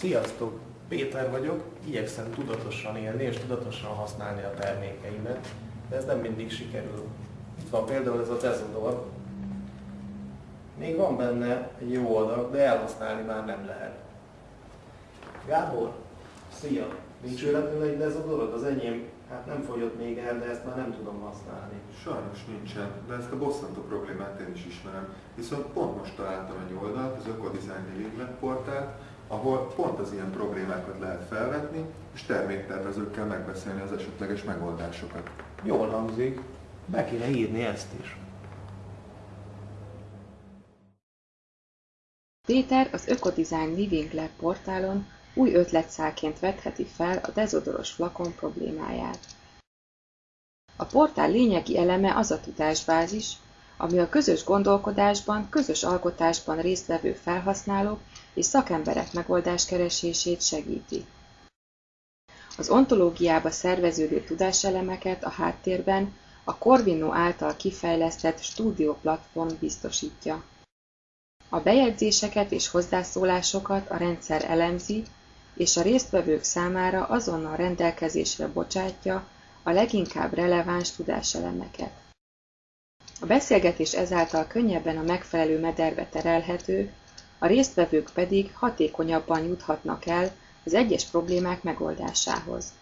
Sziasztok! Péter vagyok, igyekszem tudatosan élni és tudatosan használni a termékeimet, de ez nem mindig sikerül. Itt van például ez a Cezodor. Még van benne egy jó adag, de elhasználni már nem lehet. Gábor, szia! Nincs véletlenül egy dezodorod? Az enyém hát nem fogyott még el, de ezt már nem tudom használni. Sajnos nincsen, de ezt a bosszantó problémát én is ismerem. Viszont pont most találtam egy oldalt, az Ökodesign Living portált, ahol pont az ilyen problémákat lehet felvetni, és terméktervezőkkel megbeszélni az esetleges megoldásokat. Jól hangzik, be kéne írni ezt is. Péter az Ökodesign Living Lab portálon új ötletszálként vetheti fel a dezodoros flakon problémáját. A portál lényegi eleme az a tudásbázis, ami a közös gondolkodásban, közös alkotásban résztvevő felhasználók és szakemberek megoldáskeresését segíti. Az ontológiába szerveződő tudáselemeket a háttérben a Corvino által kifejlesztett Studio platform biztosítja. A bejegyzéseket és hozzászólásokat a rendszer elemzi, és a résztvevők számára azonnal rendelkezésre bocsátja a leginkább releváns tudáselemeket. A beszélgetés ezáltal könnyebben a megfelelő mederbe terelhető, a résztvevők pedig hatékonyabban juthatnak el az egyes problémák megoldásához.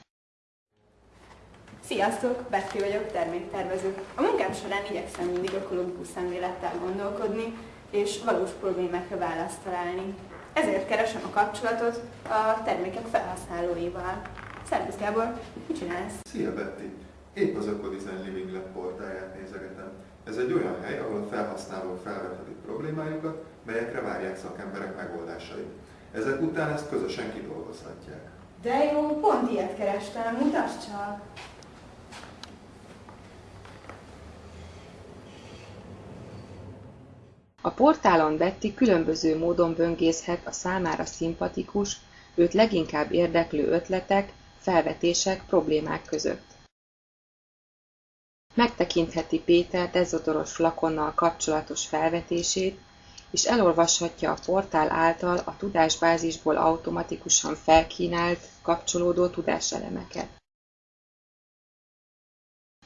Sziasztok, Betty vagyok, terméktervező. A munkám során igyekszem mindig ökológikus szemlélettel gondolkodni, és valós problémákra választ találni. Ezért keresem a kapcsolatot a termékek felhasználóival. Szervusz Gábor, mit csinálsz? Szia Betty! Épp az Ökodesign Living Lab portáját nézegetem. Ez egy olyan hely, ahol a felhasználók felvethetik problémájukat, melyekre várják szakemberek megoldásait. Ezek után ezt közösen kidolgozhatják. De jó, pont ilyet kerestem, mutasd csak! A portálon Betty különböző módon böngészhet a számára szimpatikus, őt leginkább érdeklő ötletek, felvetések, problémák között. Megtekintheti Péter dezodoros flakonnal kapcsolatos felvetését, és elolvashatja a portál által a tudásbázisból automatikusan felkínált, kapcsolódó tudáselemeket.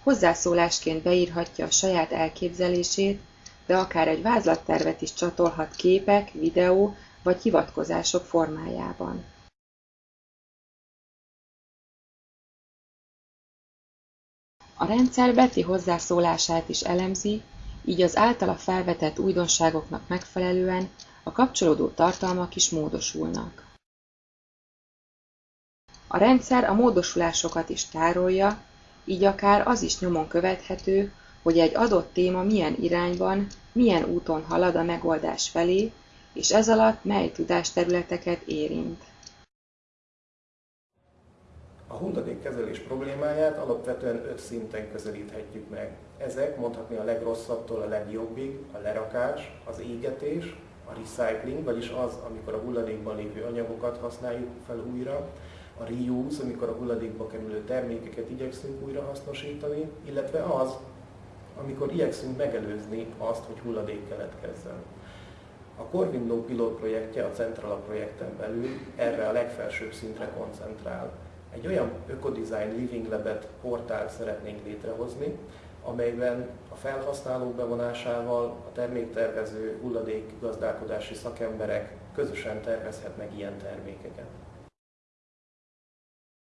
Hozzászólásként beírhatja a saját elképzelését, de akár egy vázlattervet is csatolhat képek, videó vagy hivatkozások formájában. A rendszer Betty hozzászólását is elemzi, így az általa felvetett újdonságoknak megfelelően a kapcsolódó tartalmak is módosulnak. A rendszer a módosulásokat is tárolja, így akár az is nyomon követhető, hogy egy adott téma milyen irányban, milyen úton halad a megoldás felé, és ez alatt mely tudásterületeket érint. A hulladékkezelés problémáját alapvetően öt szinten közelíthetjük meg. Ezek mondhatni a legrosszabbtól a legjobbig, a lerakás, az égetés, a recycling, vagyis az, amikor a hulladékban lévő anyagokat használjuk fel újra, a reuse, amikor a hulladékba kerülő termékeket igyekszünk újra hasznosítani, illetve az, amikor igyekszünk megelőzni azt, hogy hulladék keletkezzen. A Corvinno pilot projektje a Centrala projekten belül erre a legfelsőbb szintre koncentrál. Egy olyan Ökodesign Living Lab-et portált szeretnénk létrehozni, amelyben a felhasználók bevonásával a terméktervező, hulladékgazdálkodási szakemberek közösen tervezhetnek ilyen termékeket.